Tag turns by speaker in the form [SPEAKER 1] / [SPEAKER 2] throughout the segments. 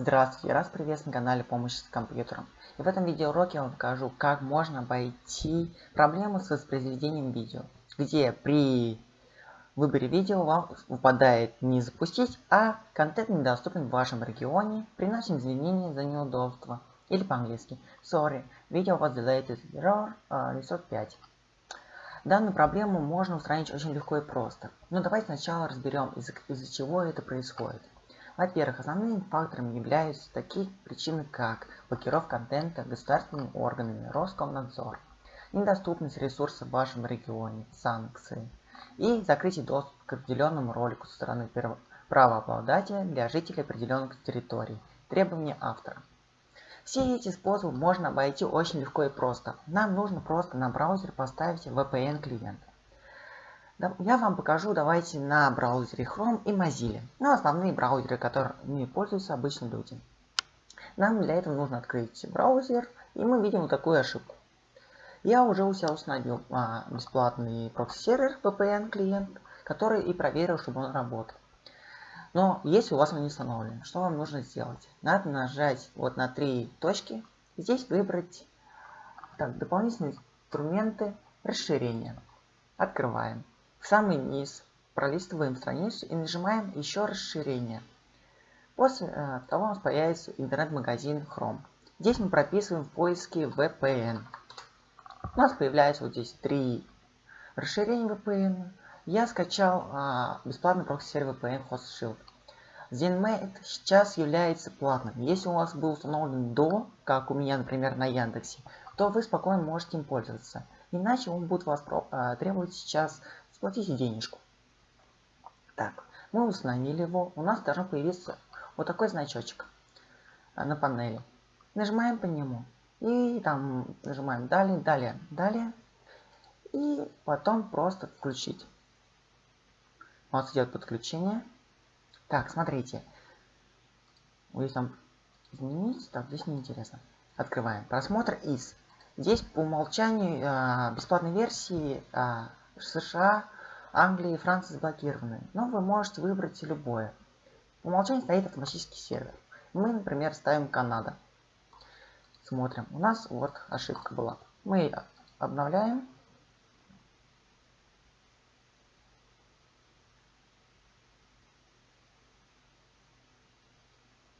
[SPEAKER 1] Здравствуйте, раз приветствую на канале Помощь с компьютером. И в этом видеоуроке я вам покажу, как можно обойти проблему с воспроизведением видео, где при выборе видео вам выпадает не запустить, а контент недоступен в вашем регионе, приносим извинения за неудобство. Или по-английски Sorry, video was delayed error uh, resort 5. Данную проблему можно устранить очень легко и просто. Но давайте сначала разберем, из-за из чего это происходит. Во-первых, основными факторами являются такие причины, как блокировка контента государственными органами, Роскомнадзор, недоступность ресурсов в вашем регионе, санкции и закрытие доступа к определенному ролику со стороны правообладателя для жителей определенных территорий, требования автора. Все эти способы можно обойти очень легко и просто. Нам нужно просто на браузер поставить VPN клиент. Я вам покажу, давайте, на браузере Chrome и Mozilla. Ну, основные браузеры, которыми пользуются обычные люди. Нам для этого нужно открыть браузер, и мы видим вот такую ошибку. Я уже у себя установил а, бесплатный прокси-сервер VPN клиент, который и проверил, чтобы он работал. Но если у вас он не установлен, что вам нужно сделать? Надо нажать вот на три точки, здесь выбрать так, дополнительные инструменты расширения. Открываем в самый низ, пролистываем страницу и нажимаем еще расширение. После э, того у нас появится интернет-магазин Chrome. Здесь мы прописываем в поиске VPN. У нас появляется вот здесь три расширения VPN. Я скачал а, бесплатный прокси-сервер VPN Hotspot Shield. ZenMate сейчас является платным. Если у вас был установлен до, как у меня, например, на Яндексе, то вы спокойно можете им пользоваться. Иначе он будет вас а, требовать сейчас Сплатите денежку. Так, мы установили его. У нас должен появиться вот такой значочек на панели. Нажимаем по нему. И там нажимаем далее, далее, далее. И потом просто включить. У нас идет подключение. Так, смотрите. Здесь там изменить. Так, здесь неинтересно. Открываем. Просмотр из. Здесь по умолчанию э, бесплатной версии э, США, Англия и Франция заблокированы, но вы можете выбрать любое. По умолчанию стоит автоматический сервер. Мы, например, ставим Канада. Смотрим. У нас вот ошибка была. Мы обновляем.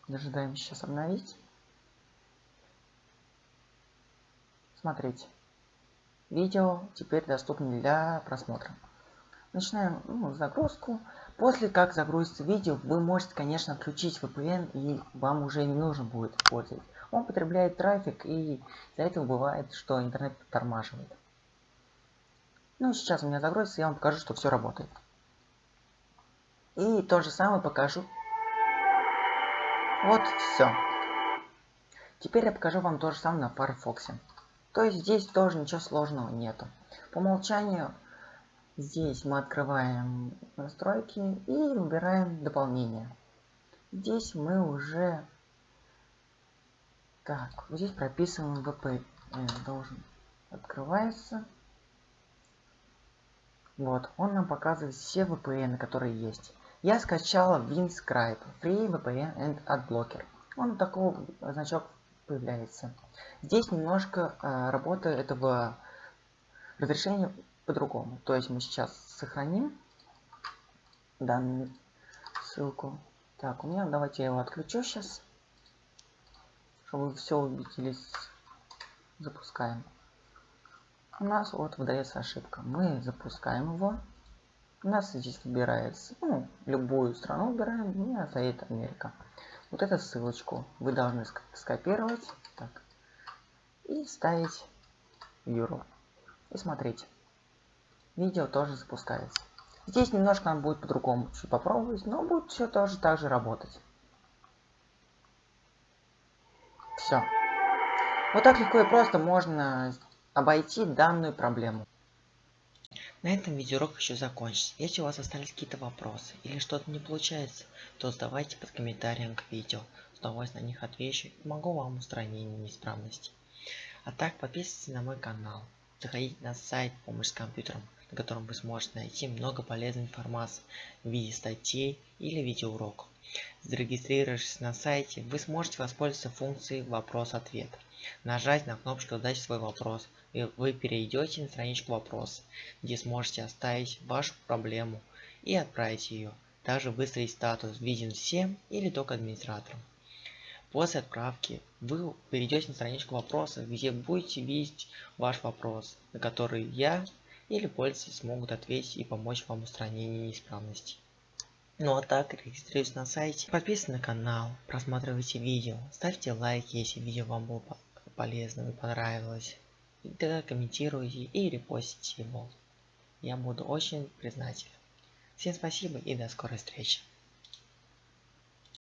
[SPEAKER 1] Дожидаем сейчас обновить. Смотрите. Видео теперь доступно для просмотра. Начинаем ну, загрузку. После как загрузится видео, вы можете, конечно, отключить VPN, и вам уже не нужно будет использовать. Он потребляет трафик, и из-за этого бывает, что интернет тормаживает. Ну, сейчас у меня загрузится, я вам покажу, что все работает. И то же самое покажу. Вот, все. Теперь я покажу вам то же самое на Firefox. То есть здесь тоже ничего сложного нету. По умолчанию здесь мы открываем настройки и выбираем дополнение. Здесь мы уже... Так, вот здесь прописываем VPN. Должен открывается. Вот, он нам показывает все VPN, которые есть. Я скачала WinScribe, Free VPN and AdBlocker. Он такой значок появляется. Здесь немножко э, работа этого разрешения по-другому. То есть мы сейчас сохраним данную ссылку. Так, у меня, давайте я его отключу сейчас, чтобы вы все убедились. Запускаем. У нас вот выдается ошибка. Мы запускаем его. У нас здесь выбирается, ну, любую страну выбираем, у меня стоит Америка вот эту ссылочку вы должны скопировать так, и вставить в URL. И смотрите, видео тоже запускается. Здесь немножко нам будет по-другому чуть попробовать, но будет все тоже так же работать. Все. Вот так легко и просто можно обойти данную проблему. На этом видеоурок еще закончится. Если у вас остались какие-то вопросы или что-то не получается, то задавайте под комментарием к видео. С удовольствием на них отвечу и помогу вам устранить неисправности. А так подписывайтесь на мой канал. Заходите на сайт помощь с компьютером на котором вы сможете найти много полезной информации в виде статей или видеоуроков. Зарегистрировавшись на сайте, вы сможете воспользоваться функцией «Вопрос-ответ». Нажать на кнопочку «Задать свой вопрос», и вы перейдете на страничку вопроса, где сможете оставить вашу проблему и отправить ее. Также выставить статус «Виден всем» или только администраторам. После отправки вы перейдете на страничку вопроса, где будете видеть ваш вопрос, на который я или пользователи смогут ответить и помочь вам в устранении неисправностей. Ну а так, регистрируйтесь на сайте, подписывайтесь на канал, просматривайте видео, ставьте лайки, если видео вам было полезным и понравилось. И тогда комментируйте и репостите его. Я буду очень признателен. Всем спасибо и до скорой встречи.